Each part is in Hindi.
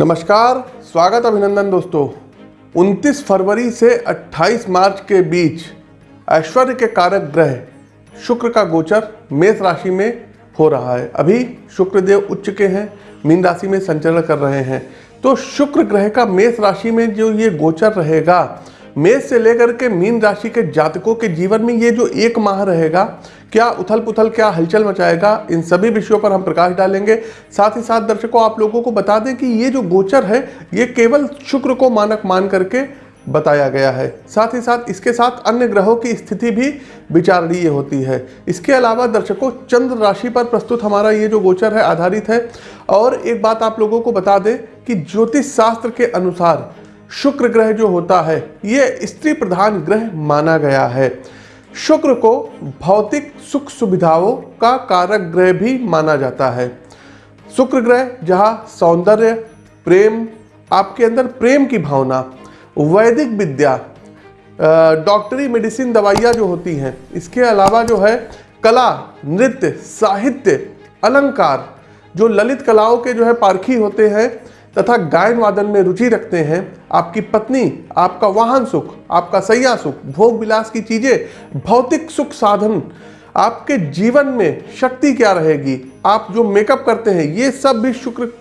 नमस्कार, स्वागत अभिनंदन दोस्तों। 29 फरवरी से 28 मार्च के बीच ऐश्वर्य के कारक ग्रह शुक्र का गोचर मेष राशि में हो रहा है। अभी शुक्र देव उच्च के हैं, मीन राशि में संचरण कर रहे हैं। तो शुक्र ग्रह का मेष राशि में जो ये गोचर रहेगा, मेष से लेकर के मीन राशि के जातकों के जीवन में ये जो एक माह रहेगा क्या उथल पुथल क्या हलचल मचाएगा, इन सभी विषयों पर हम प्रकाश डालेंगे। साथ ही साथ दर्शकों, आप लोगों को बता दें कि ये जो गोचर है, ये केवल शुक्र को मानक मान करके बताया गया है। साथ ही साथ इसके साथ अन्य ग्रहों की स्थिति भी विचारणीय होती है। इसके अलावा दर्शकों, चंद्र राशि पर प्रस्तुत हमारा ये जो गोचर है, आधारित है। और एक बात आप लोगों को बता दें कि ज्योतिष शास्त्र के अनुसार शुक्र ग्रह जो होता है, ये स्त्री प्रधान ग्रह माना गया है। शुक्र को भौतिक सुख सुविधाओं का कारक ग्रह भी माना जाता है। शुक्र ग्रह, जहाँ सौंदर्य, प्रेम, आपके अंदर प्रेम की भावना, वैदिक विद्या डॉक्टरी, मेडिसिन दवाइयाँ जो होती हैं, इसके अलावा जो है कला, नृत्य, साहित्य, अलंकार, जो ललित कलाओं के जो है पारखी होते हैं तथा गायन वादन में रुचि रखते हैं, आपकी पत्नी, आपका वाहन सुख, आपका सैया सुख, भोग विलास की चीज़ें, भौतिक सुख साधन, आपके जीवन में शक्ति क्या रहेगी? आप जो मेकअप करते हैं, ये सब भी शुक्र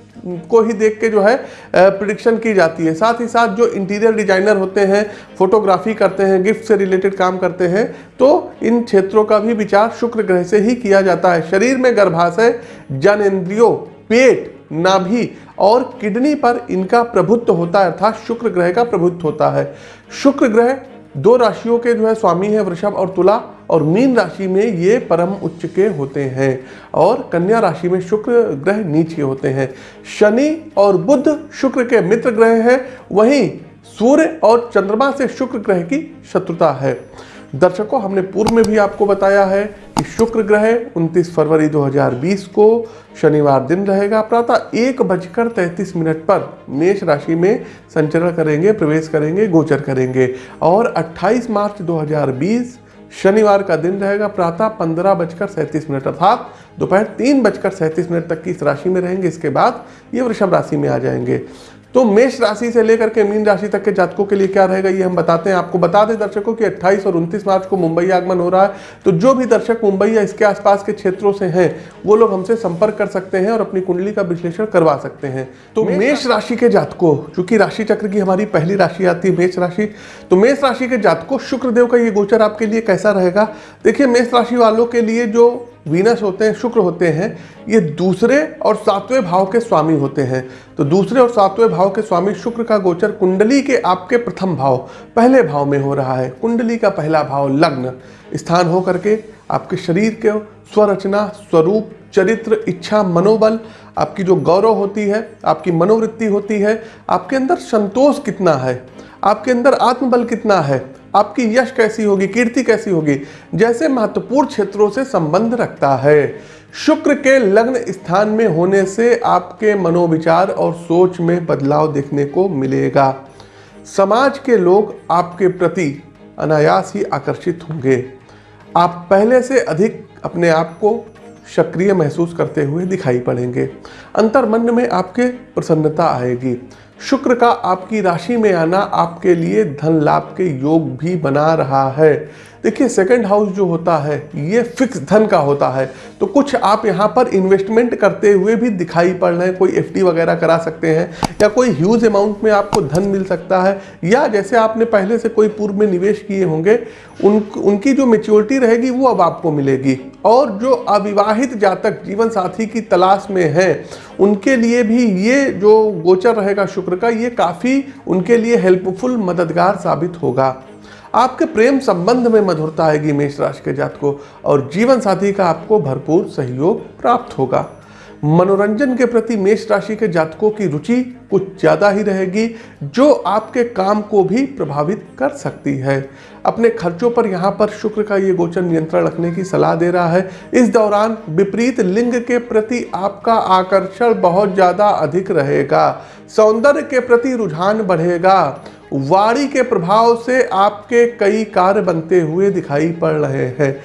को ही देख के जो है प्रिडिक्शन की जाती है। साथ ही साथ जो इंटीरियर डिज़ाइनर होते हैं फोटोग्राफी करते हैं गिफ्ट से रिलेटेड काम करते हैं तो इन क्षेत्रों का भी विचार शुक्र ग्रह से ही किया जाता है। शरीर में गर्भाशय, जन इंद्रियों, पेट, नाभि और किडनी पर इनका प्रभुत्व होता है, अर्थात शुक्र ग्रह का प्रभुत्व होता है। शुक्र ग्रह दो राशियों के जो है स्वामी है, वृषभ और तुला, और मीन राशि में ये परम उच्च के होते हैं, और कन्या राशि में शुक्र ग्रह नीचे होते हैं। शनि और बुद्ध शुक्र के मित्र ग्रह हैं, वहीं सूर्य और चंद्रमा से शुक्र ग्रह की शत्रुता है। दर्शकों, हमने पूर्व में भी आपको बताया है कि शुक्र ग्रह 29 फरवरी 2020 को शनिवार दिन रहेगा। प्रातः एक बजकर तैंतीस मिनट पर मेष राशि में संचरण करेंगे, प्रवेश करेंगे, गोचर करेंगे और 28 मार्च 2020 शनिवार का दिन रहेगा। प्रातः पंद्रह बजकर सैंतीस मिनट अर्थात दोपहर तीन बजकर सैंतीस मिनट तक की इस राशि में रहेंगे। इसके बाद ये वृषभ राशि में आ जाएँगे। तो मेष राशि से लेकर के मीन राशि तक के जातकों के लिए क्या रहेगा ये हम बताते हैं। आपको बता दें दर्शकों कि 28 और 29 मार्च को मुंबई आगमन हो रहा है। तो जो भी दर्शक मुंबई या इसके आसपास के क्षेत्रों से हैं वो लोग हमसे संपर्क कर सकते हैं और अपनी कुंडली का विश्लेषण करवा सकते हैं। तो मेष राशि के जातकों चूँकि राशि चक्र की हमारी पहली राशि आती है मेष राशि तो मेष राशि के जातकों शुक्रदेव का ये गोचर आपके लिए कैसा रहेगा? देखिए मेष राशि वालों के लिए जो वीनस होते हैं, शुक्र होते हैं, ये दूसरे और सातवें भाव के स्वामी होते हैं। तो दूसरे और सातवें भाव के स्वामी शुक्र का गोचर कुंडली के आपके प्रथम भाव, पहले भाव में हो रहा है। कुंडली का पहला भाव लग्न, स्थान हो करके आपके शरीर के स्वरचना, स्वरूप, चरित्र, इच्छा, मनोबल, आपकी जो गौरव होती है, आपकी मनोवृत्ति होती है, आपके अंदर संतोष कितना है, आपके अंदर आत्मबल कितना है आपकी यश कैसी होगी, कीर्ति कैसी होगी, जैसे महत्वपूर्ण क्षेत्रों से संबंध रखता है। शुक्र के लग्न स्थान में होने से आपके मनोविचार और सोच में बदलाव देखने को मिलेगा। समाज के लोग आपके प्रति अनायास ही आकर्षित होंगे। आप पहले से अधिक अपने आप को सक्रिय महसूस करते हुए दिखाई पड़ेंगे। अंतर्मन में आपके प्रसन्नता आएगी। शुक्र का आपकी राशि में आना आपके लिए धन लाभ के योग भी बना रहा है। देखिए सेकंड हाउस जो होता है, ये फिक्स धन का होता है। तो कुछ आप यहाँ पर इन्वेस्टमेंट करते हुए भी दिखाई पड़ रहे हैं, कोई एफडी वगैरह करा सकते हैं, या कोई ह्यूज अमाउंट में आपको धन मिल सकता है, या जैसे आपने पहले से कोई पूर्व में निवेश किए होंगे, उन, उनकी जो मेच्योरिटी रहेगी, वो अब आपको मिलेगी। और जो अविवाहित जातक जीवन साथी की तलाश में है, उनके लिए भी ये जो गोचर रहेगा शुक्र का, ये काफ़ी उनके लिए हेल्पफुल मददगार साबित होगा। आपके प्रेम संबंध में मधुरता आएगी मेष राशि के जात को, और जीवन साथी का आपको भरपूर सहयोग प्राप्त होगा। मनोरंजन के प्रति मेष राशि के जातकों की रुचि कुछ ज़्यादा ही रहेगी, जो आपके काम को भी प्रभावित कर सकती है। अपने खर्चों पर यहाँ पर शुक्र का ये गोचर नियंत्रण रखने की सलाह दे रहा है। इस दौरान विपरीत लिंग के प्रति आपका आकर्षण बहुत ज़्यादा अधिक रहेगा। सौंदर्य के प्रति रुझान बढ़ेगा। वाणी के प्रभाव से आपके कई कार्य बनते हुए दिखाई पड़ रहे हैं।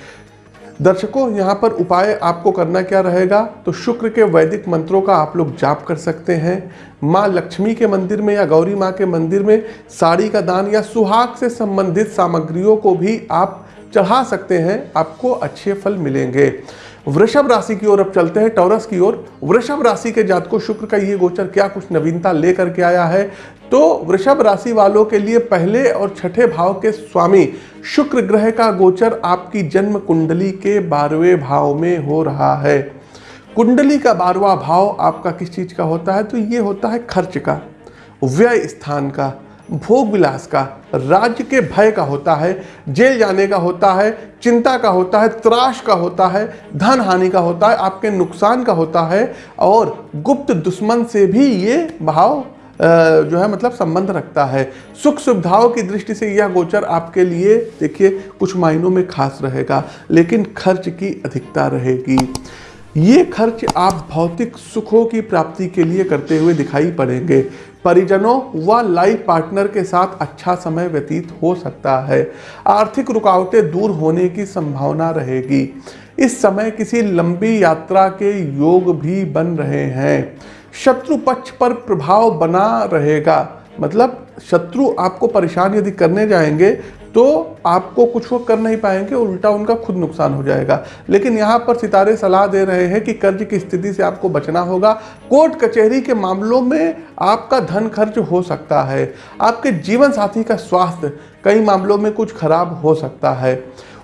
दर्शकों, यहाँ पर उपाय आपको करना क्या रहेगा? तो शुक्र के वैदिक मंत्रों का आप लोग जाप कर सकते हैं। माँ लक्ष्मी के मंदिर में या गौरी माँ के मंदिर में साड़ी का दान या सुहाग से संबंधित सामग्रियों को भी आप चढ़ा सकते हैं। आपको अच्छे फल मिलेंगे। वृषभ राशि की ओर अब चलते हैं, टॉरस की ओर। वृषभ राशि के जातकों, शुक्र का ये गोचर, क्या कुछ नवीनता लेकर के आया है? तो वृषभ राशि वालों के लिए पहले और छठे भाव के स्वामी, शुक्र ग्रह का गोचर आपकी जन्म कुंडली के बारहवें भाव में हो रहा है। कुंडली का बारवा भाव आपका किस चीज़ का होता है? तो ये होता है खर्च का, व्यय स्थान का। भोग विलास का, राज्य के भय का होता है, जेल जाने का होता है, चिंता का होता है त्राश का होता है, धन हानि का होता है, आपके नुकसान का होता है और गुप्त दुश्मन से भी ये भाव जो है मतलब संबंध रखता है। सुख सुविधाओं की दृष्टि से यह गोचर आपके लिए, देखिए, कुछ मायनों में खास रहेगा, लेकिन खर्च की अधिकता रहेगी। ये खर्च आप भौतिक सुखों की प्राप्ति के लिए करते हुए दिखाई पड़ेंगे। परिजनों व लाइफ पार्टनर के साथ अच्छा समय व्यतीत हो सकता है। आर्थिक रुकावटें दूर होने की संभावना रहेगी। इस समय किसी लंबी यात्रा के योग भी बन रहे हैं। शत्रु पक्ष पर प्रभाव बना रहेगा। मतलब शत्रु आपको परेशान यदि करने जाएँगे तो आपको कुछ वो कर नहीं पाएँगे, उल्टा उनका खुद नुकसान हो जाएगा। लेकिन यहाँ पर सितारे सलाह दे रहे हैं कि कर्ज की स्थिति से आपको बचना होगा। कोर्ट कचहरी के मामलों में आपका धन खर्च हो सकता है। आपके जीवन साथी का स्वास्थ्य कई मामलों में कुछ खराब हो सकता है।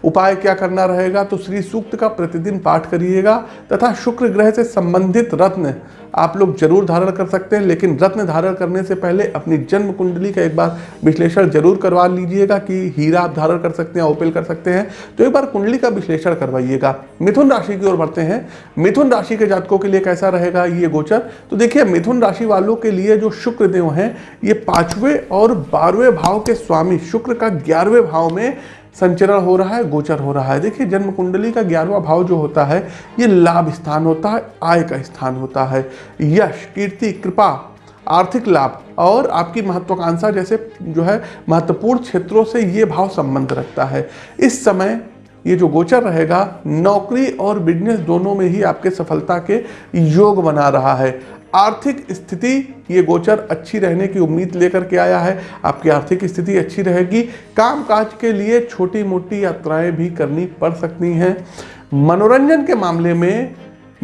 उपाय क्या करना रहेगा? तो श्री सूक्त का प्रतिदिन पाठ करिएगा तथा शुक्र ग्रह से संबंधित रत्न आप लोग ज़रूर धारण कर सकते हैं, लेकिन रत्न धारण करने से पहले अपनी जन्म कुंडली का एक बार विश्लेषण ज़रूर करवा लीजिएगा कि हीरा आप धारण कर सकते हैं, ओपेल कर सकते हैं। तो एक बार कुंडली का विश्लेषण करवाइएगा। मिथुन राशि की ओर बढ़ते हैं। मिथुन राशि के जातकों के लिए कैसा रहेगा ये गोचर? तो देखिए, मिथुन राशि वालों के लिए जो शुक्र देव हैं, ये पाँचवें और बारहवें भाव के स्वामी, शुक्र का ग्यारहवें भाव में संचरण हो रहा है, गोचर हो रहा है। देखिए जन्म कुंडली का ग्यारहवा भाव जो होता है, ये लाभ स्थान होता है, आय का स्थान होता है। यश, कीर्ति, कृपा, आर्थिक लाभ और आपकी महत्वाकांक्षा जैसे जो है, महत्वपूर्ण क्षेत्रों से ये भाव संबंध रखता है। इस समय ये जो गोचर रहेगा, नौकरी और बिज़नेस दोनों में ही आपके सफलता के योग बना रहा है। आर्थिक स्थिति, ये गोचर अच्छी रहने की उम्मीद लेकर के आया है। आपकी आर्थिक स्थिति अच्छी रहेगी। कामकाज के लिए छोटी मोटी यात्राएँ भी करनी पड़ सकती हैं। मनोरंजन के मामले में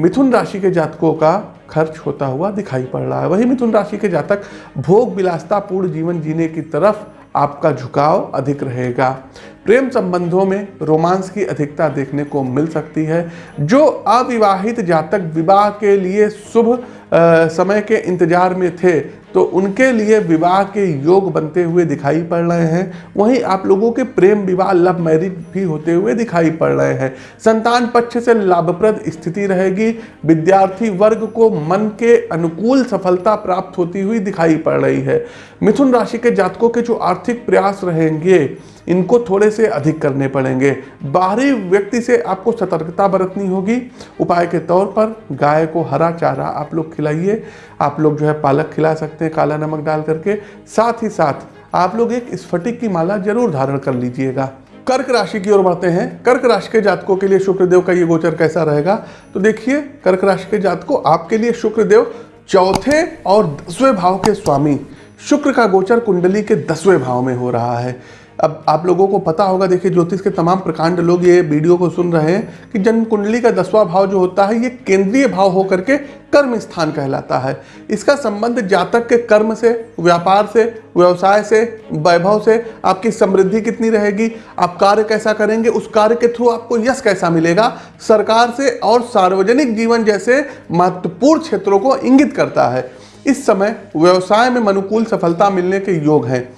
मिथुन राशि के जातकों का खर्च होता हुआ दिखाई पड़ रहा है। वही मिथुन राशि के जातक भोग विलासतापूर्ण जीवन जीने की तरफ़ आपका झुकाव अधिक रहेगा। प्रेम संबंधों में रोमांस की अधिकता देखने को मिल सकती है, जो अविवाहित जातक विवाह के लिए शुभ समय के इंतज़ार में थे तो उनके लिए विवाह के योग बनते हुए दिखाई पड़ रहे हैं। वहीं आप लोगों के प्रेम विवाह लव मैरिज भी होते हुए दिखाई पड़ रहे हैं। संतान पक्ष से लाभप्रद स्थिति रहेगी। विद्यार्थी वर्ग को मन के अनुकूल सफलता प्राप्त होती हुई दिखाई पड़ रही है। मिथुन राशि के जातकों के जो आर्थिक प्रयास रहेंगे, इनको थोड़े से अधिक करने पड़ेंगे। बाहरी व्यक्ति से आपको सतर्कता बरतनी होगी। उपाय के तौर पर गाय को हरा चारा आप लोग खिलाइए। आप लोग जो है पालक खिला सकते हैं, काला नमक डाल करके। साथ ही साथ आप लोग एक स्फटिक की माला ज़रूर धारण कर लीजिएगा। कर्क राशि की ओर बढ़ते हैं। कर्क राशि के जातकों के लिए शुक्रदेव का ये गोचर कैसा रहेगा? तो देखिए, कर्क राशि के जातकों आपके लिए शुक्रदेव चौथे और दसवें भाव के स्वामी। शुक्र का गोचर कुंडली के दसवें भाव में हो रहा है। अब आप लोगों को पता होगा, देखिए ज्योतिष के तमाम प्रकांड लोग ये वीडियो को सुन रहे हैं कि जन्म कुंडली का दसवां भाव जो होता है, ये केंद्रीय भाव होकर के कर्म स्थान कहलाता है। इसका संबंध जातक के कर्म से, व्यापार से, व्यवसाय से, वैभव से, आपकी समृद्धि कितनी रहेगी, आप कार्य कैसा करेंगे, उस कार्य के थ्रू आपको यश कैसा मिलेगा, सरकार से और सार्वजनिक जीवन जैसे महत्वपूर्ण क्षेत्रों को इंगित करता है। इस समय व्यवसाय में अनुकूल सफलता मिलने के योग हैं।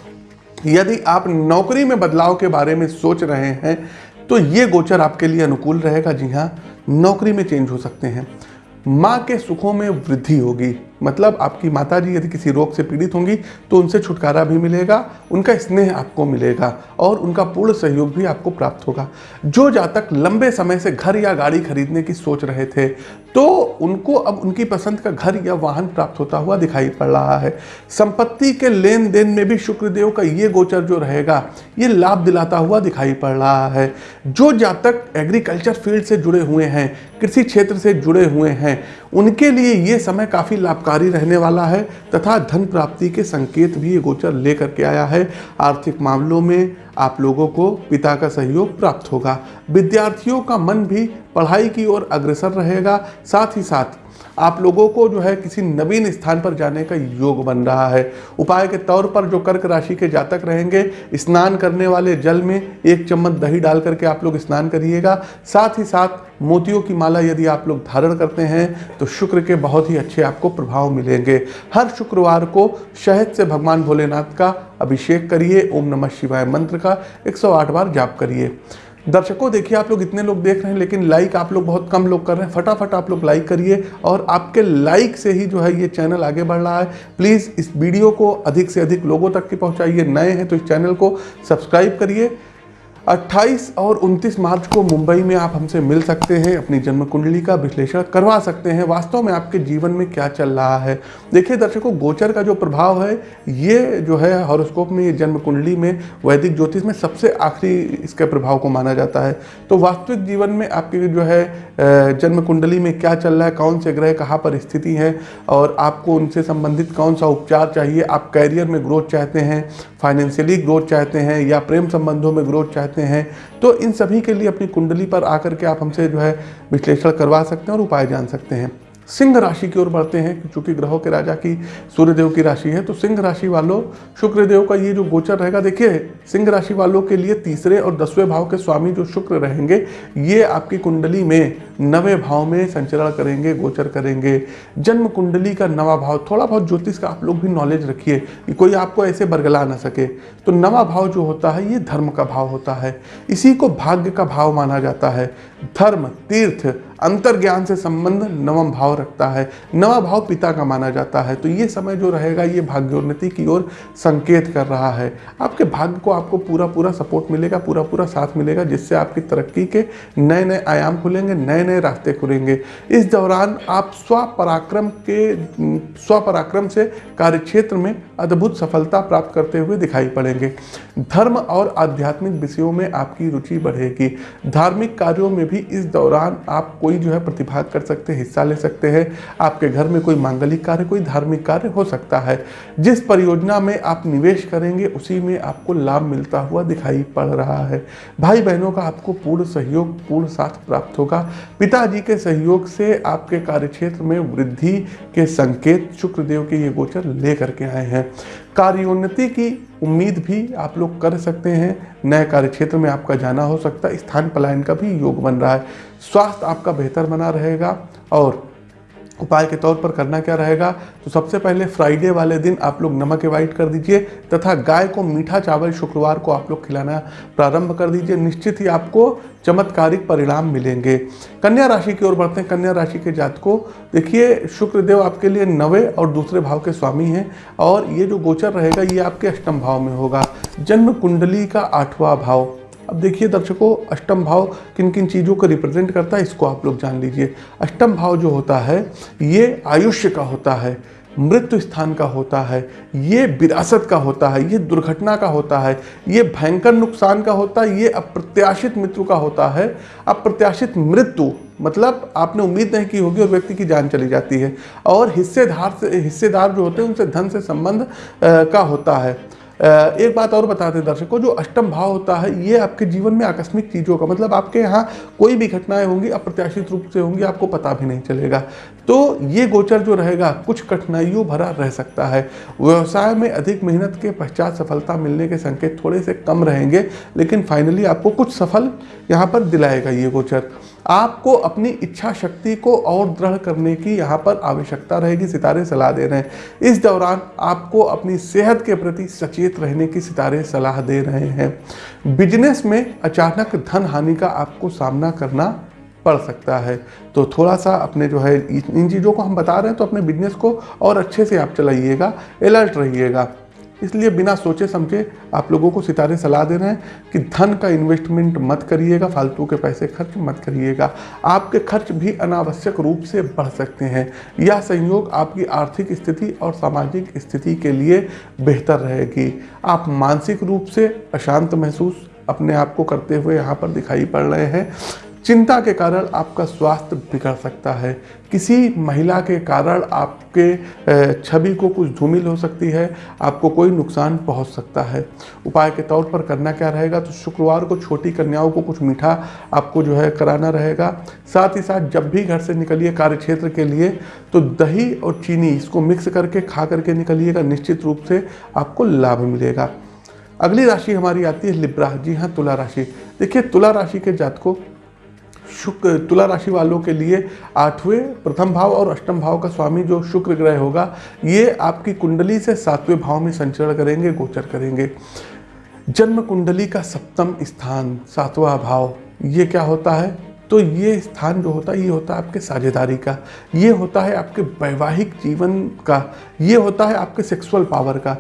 यदि आप नौकरी में बदलाव के बारे में सोच रहे हैं तो ये गोचर आपके लिए अनुकूल रहेगा। जी हाँ नौकरी में चेंज हो सकते हैं। माँ के सुखों में वृद्धि होगी। मतलब आपकी माता जी यदि किसी रोग से पीड़ित होंगी तो उनसे छुटकारा भी मिलेगा, उनका स्नेह आपको मिलेगा और उनका पूर्ण सहयोग भी आपको प्राप्त होगा। जो जातक लंबे समय से घर या गाड़ी खरीदने की सोच रहे थे तो उनको अब उनकी पसंद का घर या वाहन प्राप्त होता हुआ दिखाई पड़ रहा है। संपत्ति के लेन देन में भी शुक्रदेव का ये गोचर जो रहेगा, ये लाभ दिलाता हुआ दिखाई पड़ रहा है। जो जातक एग्रीकल्चर फ़ील्ड से जुड़े हुए हैं, कृषि क्षेत्र से जुड़े हुए हैं उनके लिए ये समय काफ़ी लाभकारी रहने वाला है, तथा धन प्राप्ति के संकेत भी ये गोचर लेकर के आया है। आर्थिक मामलों में आप लोगों को पिता का सहयोग प्राप्त होगा। विद्यार्थियों का मन भी पढ़ाई की ओर अग्रसर रहेगा, साथ ही साथ आप लोगों को जो है किसी नवीन स्थान पर जाने का योग बन रहा है। उपाय के तौर पर जो कर्क राशि के जातक रहेंगे, स्नान करने वाले जल में एक चम्मच दही डाल करके आप लोग स्नान करिएगा। साथ ही साथ मोतियों की माला यदि आप लोग धारण करते हैं तो शुक्र के बहुत ही अच्छे आपको प्रभाव मिलेंगे। हर शुक्रवार को शहद से भगवान भोलेनाथ का अभिषेक करिए, ओम नमः शिवाय मंत्र का 108 बार जाप करिए। दर्शकों, देखिए, आप लोग इतने लोग देख रहे हैं, लेकिन लाइक आप लोग बहुत कम लोग कर रहे हैं। फटाफट आप लोग लाइक करिए और आपके लाइक से ही जो है ये चैनल आगे बढ़ रहा है। प्लीज़ इस वीडियो को अधिक से अधिक लोगों तक की पहुँचाइए। नए हैं तो इस चैनल को सब्सक्राइब करिए। 28 और 29 मार्च को मुंबई में आप हमसे मिल सकते हैं, अपनी जन्म कुंडली का विश्लेषण करवा सकते हैं। वास्तव में आपके जीवन में क्या चल रहा है? देखिए दर्शकों, गोचर का जो प्रभाव है, ये जो है हॉरोस्कोप में, ये जन्म कुंडली में, वैदिक ज्योतिष में सबसे आखिरी इसके प्रभाव को माना जाता है। तो वास्तविक जीवन में आपके जो है जन्म कुंडली में क्या चल रहा है, कौन से ग्रह कहाँ पर स्थिति है, और आपको उनसे संबंधित कौन सा उपचार चाहिए, आप कैरियर में ग्रोथ चाहते हैं, फाइनेंशियली ग्रोथ चाहते हैं, या प्रेम संबंधों में ग्रोथ चाहते हैं तो इन सभी के लिए अपनी कुंडली पर आकर के आप हमसे जो है विश्लेषण करवा सकते हैं और उपाय जान सकते हैं। सिंह राशि की ओर बढ़ते हैं चूँकि ग्रहों के राजा की सूर्यदेव की राशि है तो सिंह राशि वालों, शुक्रदेव का ये जो गोचर रहेगा, देखिए, सिंह राशि वालों के लिए तीसरे और दसवें भाव के स्वामी जो शुक्र रहेंगे, ये आपकी कुंडली में नवे भाव में संचरण करेंगे, गोचर करेंगे। जन्म कुंडली का नवा भाव, थोड़ा बहुत ज्योतिष का आप लोग भी नॉलेज रखिए कि कोई आपको ऐसे बरगला ना सके। तो नवा भाव जो होता है, ये धर्म का भाव होता है। इसी को भाग्य का भाव माना जाता है। धर्म, तीर्थ अंतर ज्ञान से संबंध नवम भाव रखता है। नवा भाव पिता का माना जाता है। तो ये समय जो रहेगा, ये भाग्योन्नति की ओर संकेत कर रहा है। आपके भाग्य को आपको पूरा पूरा सपोर्ट मिलेगा पूरा पूरा साथ मिलेगा, जिससे आपकी तरक्की के नए नए आयाम खुलेंगे नए नए रास्ते खुलेंगे। इस दौरान आप स्वपराक्रम के, स्वपराक्रम से कार्यक्षेत्र में अद्भुत सफलता प्राप्त करते हुए दिखाई पड़ेंगे। धर्म और आध्यात्मिक विषयों में आपकी रुचि बढ़ेगी। धार्मिक कार्यों में भी इस दौरान आप कोई जो है प्रतिभाग कर सकते हैं, हिस्सा ले सकते हैं। आपके घर में कोई मांगलिक कार्य, कोई धार्मिक कार्य हो सकता है। जिस परियोजना में आप निवेश करेंगे, उसी में आपको लाभ मिलता हुआ दिखाई पड़ रहा है। भाई बहनों का आपको पूर्ण सहयोग, पूर्ण साथ प्राप्त होगा। पिताजी के सहयोग से आपके कार्यक्षेत्र में वृद्धि के संकेत शुक्रदेव के ये गोचर लेकर के आए हैं। कार्योन्नति की उम्मीद भी आप लोग कर सकते हैं। नए कार्य क्षेत्र में आपका जाना हो सकता है। स्थान पलायन का भी योग बन रहा है। स्वास्थ्य आपका बेहतर बना रहेगा और उपाय के तौर पर करना क्या रहेगा? तो सबसे पहले फ्राइडे वाले दिन आप लोग नमक एवाइट कर दीजिए तथा गाय को मीठा चावल शुक्रवार को आप लोग खिलाना प्रारंभ कर दीजिए। निश्चित ही आपको चमत्कारिक परिणाम मिलेंगे। कन्या राशि की ओर बढ़ते हैं। कन्या राशि के जात को देखिए शुक्रदेव आपके लिए नवे और दूसरे भाव के स्वामी हैं और ये जो गोचर रहेगा ये आपके अष्टम भाव में होगा। जन्म कुंडली का आठवां भाव। अब देखिए दर्शकों, अष्टम भाव किन किन चीज़ों को रिप्रेजेंट करता है, इसको आप लोग जान लीजिए। अष्टम भाव जो होता है, ये आयुष्य का होता है, मृत्यु स्थान का होता है, ये विरासत का होता है, ये दुर्घटना का होता है, ये भयंकर नुकसान का होता है, ये अप्रत्याशित मृत्यु का होता है। अप्रत्याशित मृत्यु मतलब आपने उम्मीद नहीं की होगी और व्यक्ति की जान चली जाती है। और हिस्सेदार से, हिस्सेदार जो होते हैं, उनसे धन से संबंध का होता है। एक बात और बताते दर्शकों, जो अष्टम भाव होता है, ये आपके जीवन में आकस्मिक चीज़ों का मतलब आपके यहाँ कोई भी घटनाएँ होंगी, अप्रत्याशित रूप से होंगी, आपको पता भी नहीं चलेगा। तो ये गोचर जो रहेगा, कुछ कठिनाइयों भरा रह सकता है। व्यवसाय में अधिक मेहनत के पश्चात सफलता मिलने के संकेत थोड़े से कम रहेंगे, लेकिन फाइनली आपको कुछ सफल यहाँ पर दिलाएगा ये गोचर। आपको अपनी इच्छा शक्ति को और दृढ़ करने की यहाँ पर आवश्यकता रहेगी, सितारे सलाह दे रहे हैं। इस दौरान आपको अपनी सेहत के प्रति सचेत रहने की सितारे सलाह दे रहे हैं। बिज़नेस में अचानक धन हानि का आपको सामना करना पड़ सकता है। तो थोड़ा सा अपने जो है इन चीज़ों को हम बता रहे हैं तो अपने बिज़नेस को और अच्छे से आप चलाइएगा, अलर्ट रहिएगा। इसलिए बिना सोचे समझे आप लोगों को सितारे सलाह दे रहे हैं कि धन का इन्वेस्टमेंट मत करिएगा, फालतू के पैसे खर्च मत करिएगा। आपके खर्च भी अनावश्यक रूप से बढ़ सकते हैं। यह संयोग आपकी आर्थिक स्थिति और सामाजिक स्थिति के लिए बेहतर रहेगी। आप मानसिक रूप से अशांत महसूस अपने आप को करते हुए यहाँ पर दिखाई पड़ रहे हैं। चिंता के कारण आपका स्वास्थ्य बिगड़ सकता है। किसी महिला के कारण आपके छवि को कुछ धूमिल हो सकती है, आपको कोई नुकसान पहुँच सकता है। उपाय के तौर पर करना क्या रहेगा? तो शुक्रवार को छोटी कन्याओं को कुछ मीठा आपको जो है कराना रहेगा। साथ ही साथ जब भी घर से निकलिए कार्य क्षेत्र के लिए तो दही और चीनी इसको मिक्स करके खा करके निकलिएगा। निश्चित रूप से आपको लाभ मिलेगा। अगली राशि हमारी आती है लिब्रा। जी हाँ तुला राशि। देखिए, तुला राशि के जातकों शुक्र तुला राशि वालों के लिए आठवें प्रथम भाव और अष्टम भाव का स्वामी जो शुक्र ग्रह होगा, ये आपकी कुंडली से सातवें भाव में संचरण करेंगे, गोचर करेंगे। जन्म कुंडली का सप्तम स्थान, सातवां भाव, ये क्या होता है? तो ये स्थान जो होता है, ये होता है आपके साझेदारी का, ये होता है आपके वैवाहिक जीवन का, ये होता है आपके सेक्सुअल पावर का।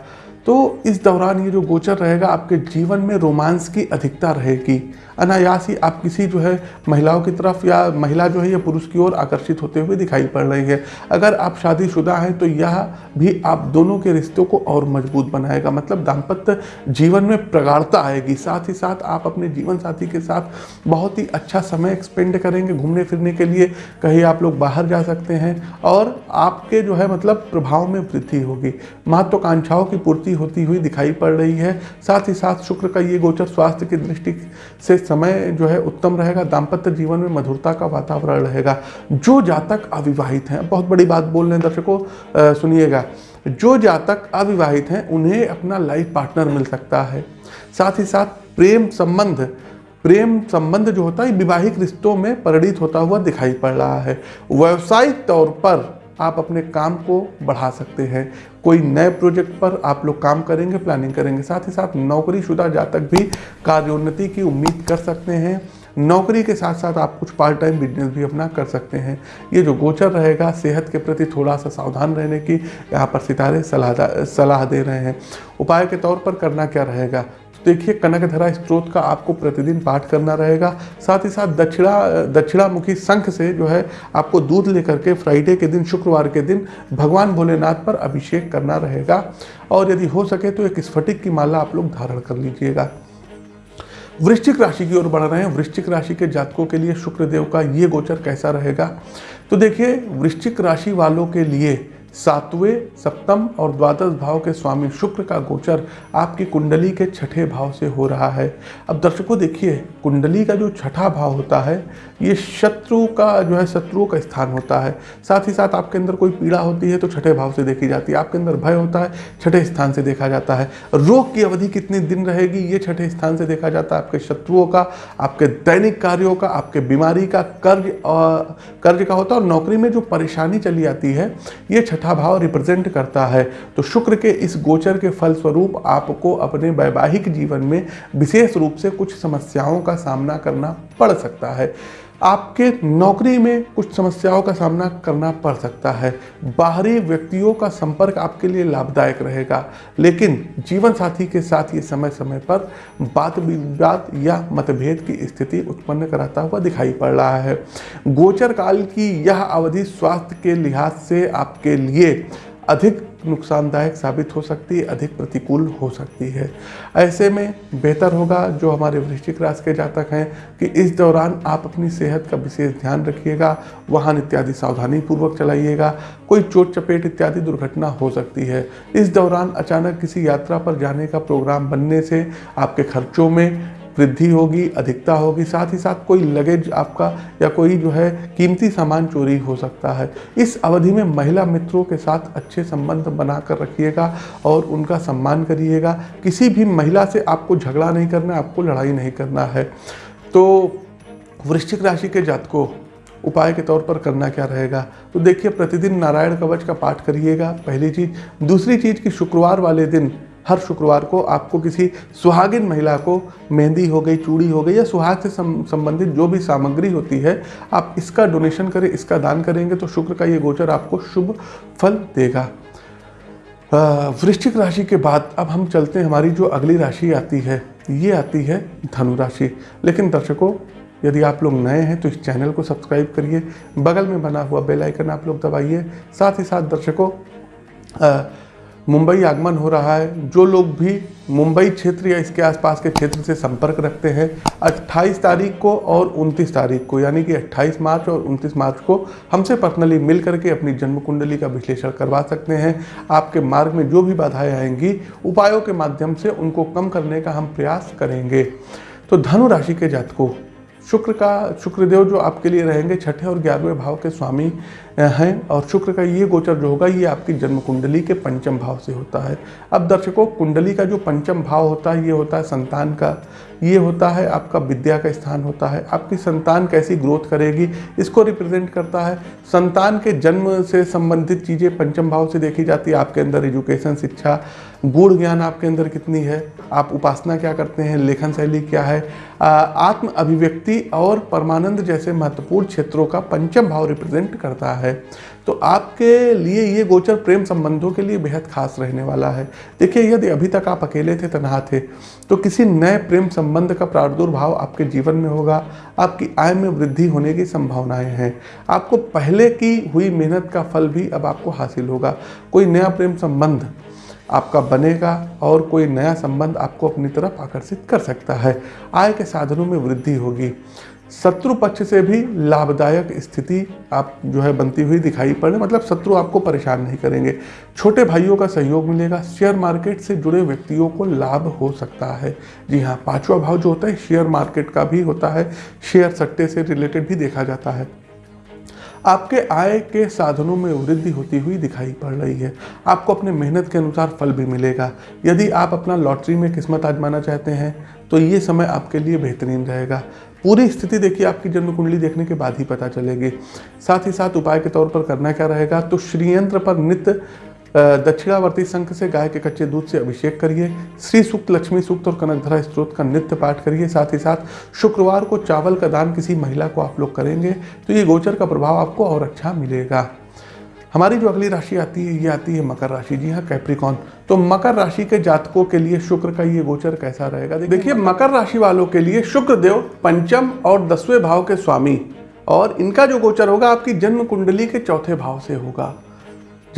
तो इस दौरान ये जो गोचर रहेगा, आपके जीवन में रोमांस की अधिकता रहेगी। अनायास ही आप किसी जो है महिलाओं की तरफ़ या महिला जो है या पुरुष की ओर आकर्षित होते हुए दिखाई पड़ रही है। अगर आप शादीशुदा हैं तो यह भी आप दोनों के रिश्तों को और मज़बूत बनाएगा। मतलब दाम्पत्य जीवन में प्रगाढ़ता आएगी। साथ ही साथ आप अपने जीवन साथी के साथ बहुत ही अच्छा समय एक्सपेंड करेंगे घूमने फिरने के लिए। कहीं आप लोग बाहर जा सकते हैं और आपके जो है मतलब प्रभाव में वृद्धि होगी। महत्वाकांक्षाओं की पूर्ति होती हुई दिखाई पड़ रही है। साथ ही साथ शुक्र का ये गोचर स्वास्थ्य की दृष्टि से समय जो है उत्तम रहेगा, दाम्पत्य जीवन में मधुरता का वातावरण रहेगा। जो जातक अविवाहित हैं, बहुत बड़ी बात बोल रहे हैं दर्शकों सुनिएगा। जो जातक अविवाहित हैं, उन्हें अपना लाइफ पार्टनर मिल सकता है। साथ ही साथ प्रेम संबंध प्रेम संबंध जो होता है विवाहिक रिश्तों में परिणित होता हुआ दिखाई पड़ रहा है। व्यवसायिक तौर पर आप अपने काम को बढ़ा सकते हैं। कोई नए प्रोजेक्ट पर आप लोग काम करेंगे प्लानिंग करेंगे, साथ ही साथ नौकरीशुदा जातक भी कार्योन्नति की उम्मीद कर सकते हैं। नौकरी के साथ साथ आप कुछ पार्ट टाइम बिज़नेस भी अपना कर सकते हैं। ये जो गोचर रहेगा, सेहत के प्रति थोड़ा सा सावधान रहने की, यहाँ पर सितारे सलाह सलाह दे रहे हैं। उपाय के तौर पर करना क्या रहेगा? देखिए कनकधरा स्त्रोत का आपको प्रतिदिन पाठ करना रहेगा। साथ ही साथ दक्षिणा, दक्षिणामुखी संख से जो है, आपको दूध लेकर के फ्राइडे के दिन, शुक्रवार के दिन भगवान भोलेनाथ पर अभिषेक करना रहेगा। और यदि हो सके तो एक स्फटिक की माला आप लोग धारण कर लीजिएगा। वृश्चिक राशि की ओर बढ़ रहे हैं। वृश्चिक राशि के जातकों के लिए शुक्रदेव का ये गोचर कैसा रहेगा? तो देखिए, वृश्चिक राशि वालों के लिए सातवें सप्तम और द्वादश भाव के स्वामी शुक्र का गोचर आपकी कुंडली के छठे भाव से हो रहा है। अब दर्शकों, देखिए, कुंडली का जो छठा भाव होता है, ये शत्रु का जो है, शत्रुओं का स्थान होता है। साथ ही साथ आपके अंदर कोई पीड़ा होती है तो छठे भाव से देखी जाती है। आपके अंदर भय होता है, छठे स्थान से देखा जाता है। रोग की अवधि कितने दिन रहेगी, ये छठे स्थान से देखा जाता है आपके शत्रुओं का, आपके दैनिक कार्यों का, आपके बीमारी का, कर्ज कर्ज का होता है। और नौकरी में जो परेशानी चली आती है, ये छठा छठा भाव रिप्रेजेंट करता है। तो शुक्र के इस गोचर के फलस्वरूप आपको अपने वैवाहिक जीवन में विशेष रूप से कुछ समस्याओं का सामना करना पड़ सकता है। आपके नौकरी में कुछ समस्याओं का सामना करना पड़ सकता है। बाहरी व्यक्तियों का संपर्क आपके लिए लाभदायक रहेगा। लेकिन जीवन साथी के साथ ये समय समय पर बात विवाद या मतभेद की स्थिति उत्पन्न कराता हुआ दिखाई पड़ रहा है। गोचर काल की यह अवधि स्वास्थ्य के लिहाज से आपके लिए अधिक नुकसानदायक साबित हो सकती है, अधिक प्रतिकूल हो सकती है। ऐसे में बेहतर होगा जो हमारे वृश्चिक राशि के जातक हैं कि इस दौरान आप अपनी सेहत का विशेष ध्यान रखिएगा, वाहन इत्यादि सावधानी पूर्वक चलाइएगा, कोई चोट चपेट इत्यादि दुर्घटना हो सकती है। इस दौरान अचानक किसी यात्रा पर जाने का प्रोग्राम बनने से आपके खर्चों में वृद्धि होगी, अधिकता होगी, साथ ही साथ कोई लगेज आपका या कोई जो है कीमती सामान चोरी हो सकता है। इस अवधि में महिला मित्रों के साथ अच्छे संबंध बना कर रखिएगा और उनका सम्मान करिएगा। किसी भी महिला से आपको झगड़ा नहीं करना, आपको लड़ाई नहीं करना है। तो वृश्चिक राशि के जातकों, उपाय के तौर पर करना क्या रहेगा? तो देखिए, प्रतिदिन नारायण कवच का पाठ करिएगा, पहली चीज़। दूसरी चीज़ कि शुक्रवार वाले दिन हर शुक्रवार को आपको किसी सुहागिन महिला को मेहंदी हो गई, चूड़ी हो गई या सुहाग से संबंधित जो भी सामग्री होती है, आप इसका डोनेशन करें, इसका दान करेंगे तो शुक्र का ये गोचर आपको शुभ फल देगा। वृश्चिक राशि के बाद अब हम चलते हैं, हमारी जो अगली राशि आती है, ये आती है धनु राशि। लेकिन दर्शकों, यदि आप लोग नए हैं तो इस चैनल को सब्सक्राइब करिए, बगल में बना हुआ बेल आइकन आप लोग दबाइए, साथ ही साथ दर्शकों मुंबई आगमन हो रहा है। जो लोग भी मुंबई क्षेत्र या इसके आसपास के क्षेत्र से संपर्क रखते हैं 28 तारीख को और 29 तारीख को, यानी कि 28 मार्च और 29 मार्च को हमसे पर्सनली मिल करके अपनी जन्म कुंडली का विश्लेषण करवा सकते हैं। आपके मार्ग में जो भी बाधाएँ आएँगी, उपायों के माध्यम से उनको कम करने का हम प्रयास करेंगे। तो धनु राशि के जातकों, शुक्र का, शुक्रदेव जो आपके लिए रहेंगे, छठे और ग्यारहवें भाव के स्वामी हैं। और शुक्र का ये गोचर जो होगा, ये आपकी जन्म कुंडली के पंचम भाव से होता है। अब दर्शकों, कुंडली का जो पंचम भाव होता है, ये होता है संतान का। ये होता है आपका विद्या का स्थान होता है। आपकी संतान कैसी ग्रोथ करेगी, इसको रिप्रेजेंट करता है। संतान के जन्म से संबंधित चीज़ें पंचम भाव से देखी जाती है। आपके अंदर एजुकेशन, शिक्षा गुण ज्ञान आपके अंदर कितनी है, आप उपासना क्या करते हैं, लेखन शैली क्या है। आत्म अभिव्यक्ति और परमानंद जैसे महत्वपूर्ण क्षेत्रों का पंचम भाव रिप्रेजेंट करता है। तो आपके लिए ये गोचर प्रेम संबंधों के लिए बेहद खास रहने वाला है। देखिए, यदि अभी तक आप अकेले थे, तनहा थे तो किसी नए प्रेम संबंध का प्रादुर्भाव आपके जीवन में होगा। आपकी आय में वृद्धि होने की संभावनाएँ हैं। आपको पहले की हुई मेहनत का फल भी अब आपको हासिल होगा। कोई नया प्रेम संबंध आपका बनेगा और कोई नया संबंध आपको अपनी तरफ़ आकर्षित कर सकता है। आय के साधनों में वृद्धि होगी। शत्रु पक्ष से भी लाभदायक स्थिति आप जो है बनती हुई दिखाई पड़े मतलब शत्रु आपको परेशान नहीं करेंगे। छोटे भाइयों का सहयोग मिलेगा। शेयर मार्केट से जुड़े व्यक्तियों को लाभ हो सकता है। जी हाँ पांचवा भाव जो होता है, शेयर मार्केट का भी होता है। शेयर सट्टे से रिलेटेड भी देखा जाता है। आपके आय के साधनों में वृद्धि होती हुई दिखाई पड़ रही है। आपको अपने मेहनत के अनुसार फल भी मिलेगा। यदि आप अपना लॉटरी में किस्मत आजमाना चाहते हैं तो ये समय आपके लिए बेहतरीन रहेगा। पूरी स्थिति देखिए, आपकी जन्म कुंडली देखने के बाद ही पता चलेगी। साथ ही साथ उपाय के तौर पर करना क्या रहेगा? तो श्रीयंत्र पर नित्य दक्षिणावर्ती संख से गाय के कच्चे दूध से अभिषेक करिए। श्री सूक्त, लक्ष्मी सूक्त और कनकधरा स्त्रोत का नित्य पाठ करिए। साथ ही साथ शुक्रवार को चावल का दान किसी महिला को आप लोग करेंगे तो ये गोचर का प्रभाव आपको और अच्छा मिलेगा। हमारी जो अगली राशि आती है, ये आती है मकर राशि। जी हाँ कैप्रिकॉन तो मकर राशि के जातकों के लिए शुक्र का ये गोचर कैसा रहेगा? देखिए मकर राशि वालों के लिए शुक्र देव पंचम और दसवें भाव के स्वामी। और इनका जो गोचर होगा, आपकी जन्म कुंडली के चौथे भाव से होगा।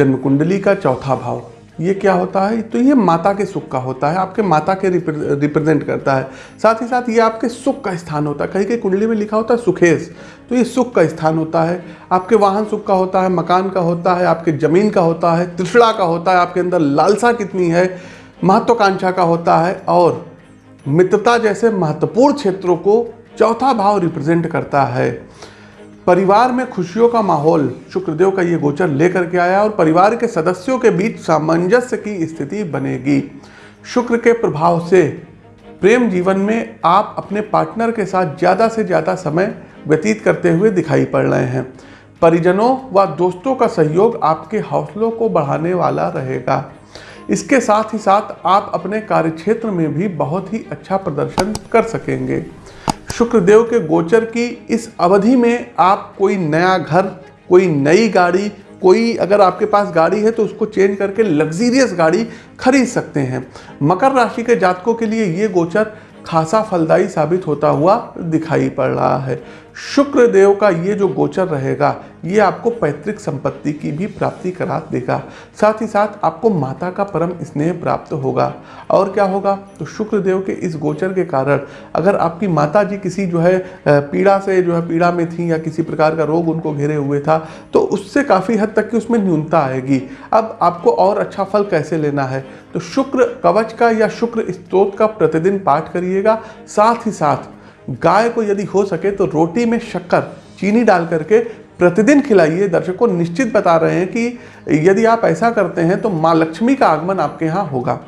जन्म कुंडली का चौथा भाव। ये क्या होता है? तो ये माता के सुख का होता है, आपके माता के रिप्रेजेंट करता है। साथ ही साथ ये आपके सुख का स्थान होता है। कहीं कहीं कुंडली में लिखा होता है सुखेश तो ये सुख का स्थान होता है। आपके वाहन सुख का होता है, मकान का होता है, आपके ज़मीन का होता है त्रिषड़ा का होता है, आपके अंदर लालसा कितनी है, महत्वाकांक्षा का होता है और मित्रता जैसे महत्वपूर्ण क्षेत्रों को चौथा भाव रिप्रेजेंट करता है। परिवार में खुशियों का माहौल, शुक्रदेव का ये गोचर लेकर के आया और परिवार के सदस्यों के बीच सामंजस्य की स्थिति बनेगी। शुक्र के प्रभाव से प्रेम जीवन में आप अपने पार्टनर के साथ ज़्यादा से ज़्यादा समय व्यतीत करते हुए दिखाई पड़ रहे हैं। परिजनों व दोस्तों का सहयोग आपके हौसलों को बढ़ाने वाला रहेगा। इसके साथ ही साथ आप अपने कार्यक्षेत्र में भी बहुत ही अच्छा प्रदर्शन कर सकेंगे। शुक्रदेव के गोचर की इस अवधि में आप कोई नया घर, कोई नई गाड़ी, कोई अगर आपके पास गाड़ी है तो उसको चेंज करके लग्जीरियस गाड़ी खरीद सकते हैं। मकर राशि के जातकों के लिए ये गोचर खासा फलदायी साबित होता हुआ दिखाई पड़ रहा है। शुक्र देव का ये जो गोचर रहेगा, ये आपको पैतृक संपत्ति की भी प्राप्ति करा देगा। साथ ही साथ आपको माता का परम स्नेह प्राप्त होगा। और क्या होगा? तो शुक्र देव के इस गोचर के कारण अगर आपकी माता जी किसी जो है पीड़ा से जो है, पीड़ा में थी या किसी प्रकार का रोग उनको घेरे हुए था तो उससे काफ़ी हद तक की उसमें न्यूनता आएगी। अब आपको और अच्छा फल कैसे लेना है? तो शुक्र कवच का या शुक्र स्त्रोत का प्रतिदिन पाठ करिएगा। साथ ही साथ, गाय को यदि हो सके तो रोटी में शक्कर, चीनी डाल करके प्रतिदिन खिलाइए। दर्शकों, निश्चित बता रहे हैं कि यदि आप ऐसा करते हैं तो माँ लक्ष्मी का आगमन आपके यहाँ होगा।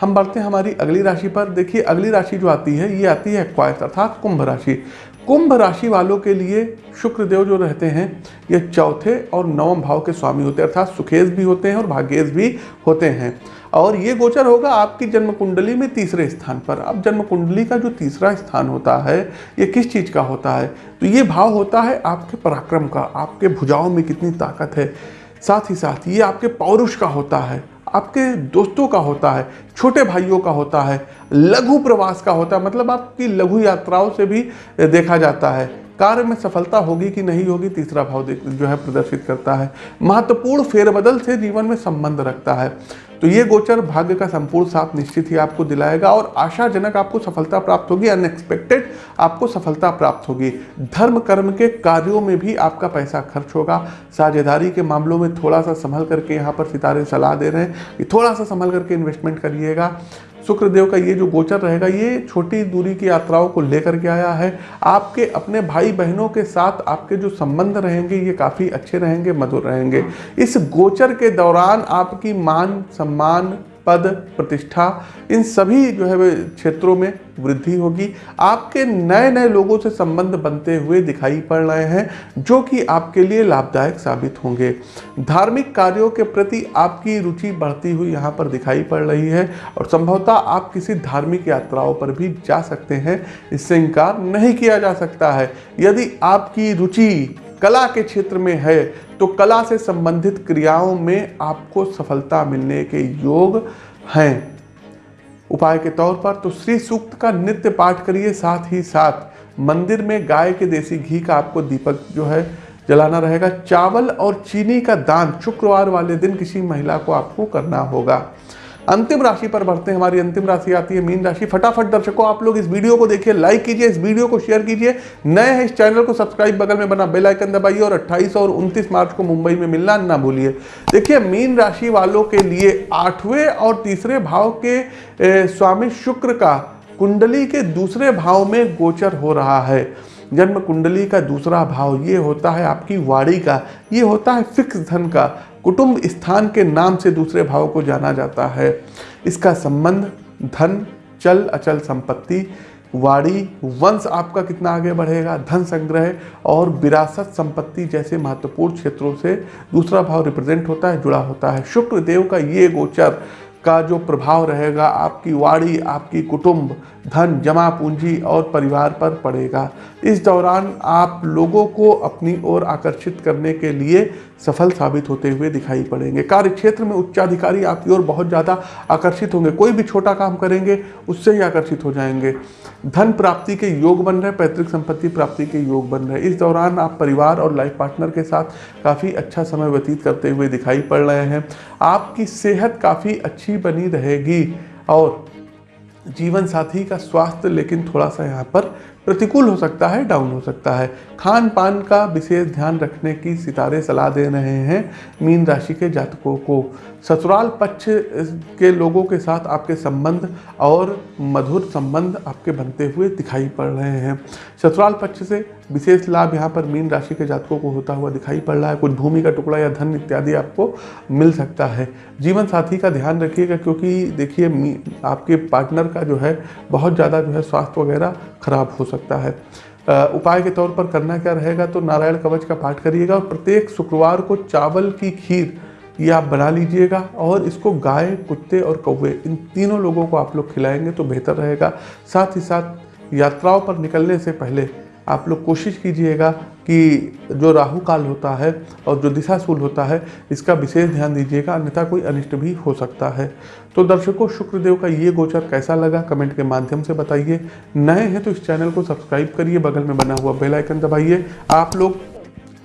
हम बढ़ते हैं हमारी अगली राशि पर। देखिए, अगली राशि जो आती है, ये आती है क्वाइस अर्थात कुंभ राशि। कुंभ राशि वालों के लिए शुक्र देव जो रहते हैं, ये चौथे और नवम भाव के स्वामी होते हैं, अर्थात सुखेश भी होते हैं और भाग्येश भी होते हैं। और ये गोचर होगा आपकी जन्म कुंडली में तीसरे स्थान पर। अब जन्म कुंडली का जो तीसरा स्थान होता है, ये किस चीज़ का होता है? तो ये भाव होता है आपके पराक्रम का, आपके भुजाओं में कितनी ताकत है। साथ ही साथ ये आपके पौरुष का होता है, आपके दोस्तों का होता है, छोटे भाइयों का होता है, लघु प्रवास का होता है। मतलब आपकी लघु यात्राओं से भी देखा जाता है। कार्य में सफलता होगी कि नहीं होगी, तीसरा भाव जो है प्रदर्शित करता है। महत्वपूर्ण फेरबदल से जीवन में संबंध रखता है। तो ये गोचर भाग्य का संपूर्ण साथ निश्चित ही आपको दिलाएगा और आशाजनक आपको सफलता प्राप्त होगी अनएक्सपेक्टेड आपको सफलता प्राप्त होगी। धर्म, कर्म के कार्यों में भी आपका पैसा खर्च होगा। साझेदारी के मामलों में थोड़ा सा संभल करके यहाँ पर सितारे सलाह दे रहे हैं कि थोड़ा सा संभल करके इन्वेस्टमेंट करिएगा। शुक्रदेव का ये जो गोचर रहेगा, ये छोटी दूरी की यात्राओं को लेकर के आया है। आपके अपने भाई बहनों के साथ आपके जो संबंध रहेंगे, ये काफ़ी अच्छे रहेंगे, मधुर रहेंगे। इस गोचर के दौरान आपकी मान, सम्मान पद, प्रतिष्ठा, इन सभी जो है क्षेत्रों में वृद्धि होगी। आपके नए नए लोगों से संबंध बनते हुए दिखाई पड़ रहे हैं, जो कि आपके लिए लाभदायक साबित होंगे। धार्मिक कार्यों के प्रति आपकी रुचि बढ़ती हुई यहाँ पर दिखाई पड़ रही है और संभवतः आप किसी धार्मिक यात्राओं पर भी जा सकते हैं। इससे इनकार नहीं किया जा सकता है। यदि आपकी रुचि कला के क्षेत्र में है तो कला से संबंधित क्रियाओं में आपको सफलता मिलने के योग हैं। उपाय के तौर पर तो श्री सूक्त का नित्य पाठ करिए साथ ही साथ। मंदिर में गाय के देसी घी का आपको दीपक जो है जलाना रहेगा। चावल और चीनी का दान शुक्रवार वाले दिन किसी महिला को आपको करना होगा। अंतिम राशि पर बढ़ते हैं, हमारी अंतिम राशि आती है, मीन राशि। फटाफट दर्शकों, आप लोग इस वीडियो को देखिए लाइक कीजिए, इस वीडियो को शेयर कीजिए। नए हैं इस चैनल को सब्सक्राइब बगल में बना बेल आइकन दबाइए और 28 और 29 मार्च को मुंबई में मिलना ना भूलिए। देखिए, मीन राशि वालों के लिए आठवें और तीसरे भाव के स्वामी शुक्र का कुंडली के दूसरे भाव में गोचर हो रहा है। जन्म कुंडली का दूसरा भाव ये होता है आपकी वाड़ी का, ये होता है फिक्स धन का। कुटुंब स्थान के नाम से दूसरे भाव को जाना जाता है। इसका संबंध, धन, चल, अचल संपत्ति वाड़ी वंश आपका कितना आगे बढ़ेगा? धन संग्रह और विरासत संपत्ति जैसे महत्वपूर्ण क्षेत्रों से दूसरा भाव रिप्रेजेंट होता है, जुड़ा होता है। शुक्र देव का ये गोचर का जो प्रभाव रहेगा, आपकी वाड़ी आपकी कुटुंब धन जमा पूंजी और परिवार पर पड़ेगा। इस दौरान आप लोगों को अपनी ओर आकर्षित करने के लिए सफल साबित होते हुए दिखाई पड़ेंगे। कार्य क्षेत्र में उच्चाधिकारी आपकी ओर बहुत ज़्यादा आकर्षित होंगे। कोई भी छोटा काम करेंगे, उससे ही आकर्षित हो जाएँगे। धन प्राप्ति के योग बन रहे, पैतृक संपत्ति प्राप्ति के योग बन रहे। इस दौरान आप परिवार और लाइफ पार्टनर के साथ काफ़ी अच्छा समय व्यतीत करते हुए दिखाई पड़ रहे हैं। आपकी सेहत काफ़ी अच्छी बनी रहेगी और जीवन साथी का स्वास्थ्य लेकिन थोड़ा सा यहाँ पर प्रतिकूल हो सकता है, डाउन हो सकता है। खान पान का विशेष ध्यान रखने की सितारे सलाह दे रहे हैं मीन राशि के जातकों को। ससुराल पक्ष के लोगों के साथ आपके संबंध और मधुर संबंध आपके बनते हुए दिखाई पड़ रहे हैं। ससुराल पक्ष से विशेष लाभ यहाँ पर मीन राशि के जातकों को होता हुआ दिखाई पड़ रहा है। कुछ भूमि का टुकड़ा या धन इत्यादि आपको मिल सकता है। जीवन साथी का ध्यान रखिएगा क्योंकि देखिए आपके पार्टनर का जो है, बहुत ज़्यादा जो है स्वास्थ्य वगैरह खराब हो सकता है। उपाय के तौर पर करना क्या रहेगा तो नारायण कवच का पाठ करिएगा और प्रत्येक शुक्रवार को चावल की खीर ये आप बना लीजिएगा और इसको गाय, कुत्ते और कौवे, इन तीनों लोगों को आप लोग खिलाएँगे तो बेहतर रहेगा। साथ ही साथ यात्राओं पर निकलने से पहले आप लोग कोशिश कीजिएगा कि जो राहु काल होता है और जो दिशा दिशाशूल होता है, इसका विशेष ध्यान दीजिएगा, अन्यथा कोई अनिष्ट भी हो सकता है। तो दर्शकों, शुक्रदेव का ये गोचर कैसा लगा कमेंट के माध्यम से बताइए। नए हैं तो इस चैनल को सब्सक्राइब करिए, बगल में बना हुआ बेल आइकन दबाइए। आप लोग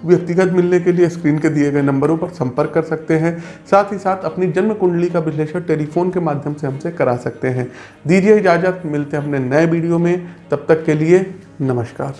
व्यक्तिगत मिलने के लिए स्क्रीन के दिए गए नंबरों पर संपर्क कर सकते हैं। साथ ही साथ अपनी जन्म कुंडली का विश्लेषण टेलीफोन के माध्यम से हमसे करा सकते हैं। दीजिए इजाज़त, मिलते हैं अपने नए वीडियो में। तब तक के लिए नमस्कार।